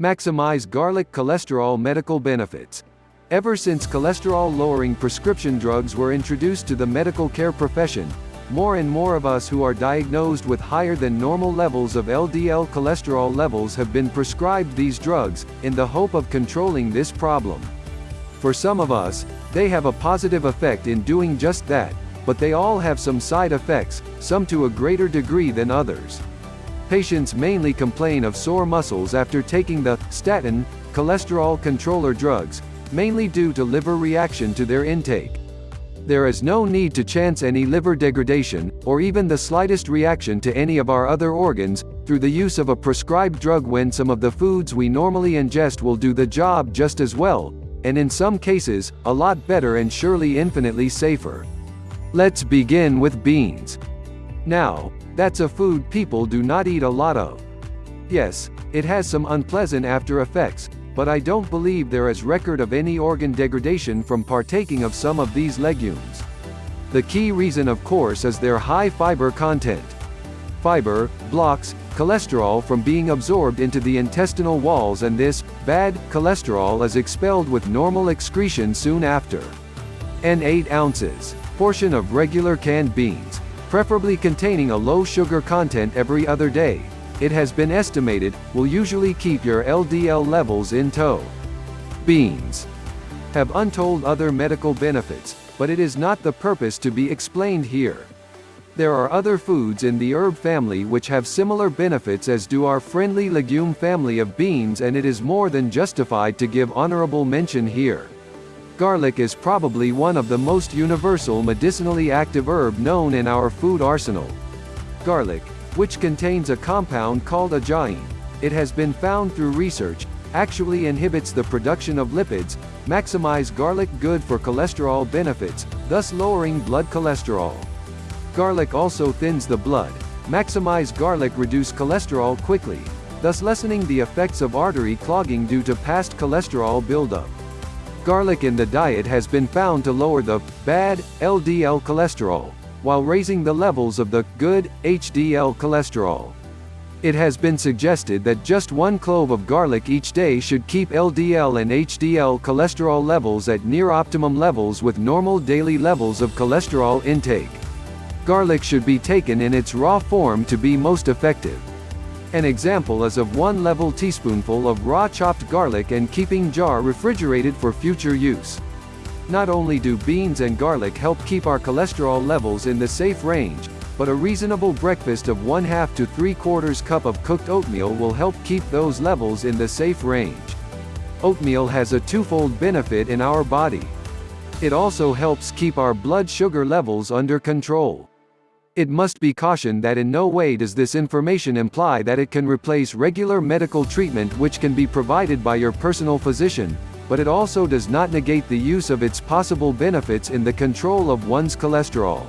Maximize garlic cholesterol medical benefits. Ever since cholesterol-lowering prescription drugs were introduced to the medical care profession, more and more of us who are diagnosed with higher than normal levels of LDL cholesterol levels have been prescribed these drugs, in the hope of controlling this problem. For some of us, they have a positive effect in doing just that, but they all have some side effects, some to a greater degree than others. Patients mainly complain of sore muscles after taking the statin, cholesterol controller drugs, mainly due to liver reaction to their intake. There is no need to chance any liver degradation, or even the slightest reaction to any of our other organs, through the use of a prescribed drug when some of the foods we normally ingest will do the job just as well, and in some cases, a lot better and surely infinitely safer. Let's begin with beans. Now, that's a food people do not eat a lot of. Yes, it has some unpleasant after effects, but I don't believe there is record of any organ degradation from partaking of some of these legumes. The key reason of course is their high fiber content. Fiber, blocks, cholesterol from being absorbed into the intestinal walls and this, bad, cholesterol is expelled with normal excretion soon after. N 8 ounces, portion of regular canned beans, preferably containing a low sugar content every other day, it has been estimated, will usually keep your LDL levels in tow. Beans have untold other medical benefits, but it is not the purpose to be explained here. There are other foods in the herb family which have similar benefits as do our friendly legume family of beans and it is more than justified to give honorable mention here. Garlic is probably one of the most universal medicinally active herb known in our food arsenal. Garlic, which contains a compound called ajoene, it has been found through research, actually inhibits the production of lipids, maximize garlic good for cholesterol benefits, thus lowering blood cholesterol. Garlic also thins the blood, maximize garlic reduce cholesterol quickly, thus lessening the effects of artery clogging due to past cholesterol buildup. Garlic in the diet has been found to lower the bad LDL cholesterol, while raising the levels of the good HDL cholesterol. It has been suggested that just one clove of garlic each day should keep LDL and HDL cholesterol levels at near optimum levels with normal daily levels of cholesterol intake. Garlic should be taken in its raw form to be most effective. An example is of one level teaspoonful of raw chopped garlic and keeping jar refrigerated for future use. Not only do beans and garlic help keep our cholesterol levels in the safe range, but a reasonable breakfast of 1 half to 3 quarters cup of cooked oatmeal will help keep those levels in the safe range. Oatmeal has a twofold benefit in our body. It also helps keep our blood sugar levels under control. It must be cautioned that in no way does this information imply that it can replace regular medical treatment which can be provided by your personal physician, but it also does not negate the use of its possible benefits in the control of one's cholesterol.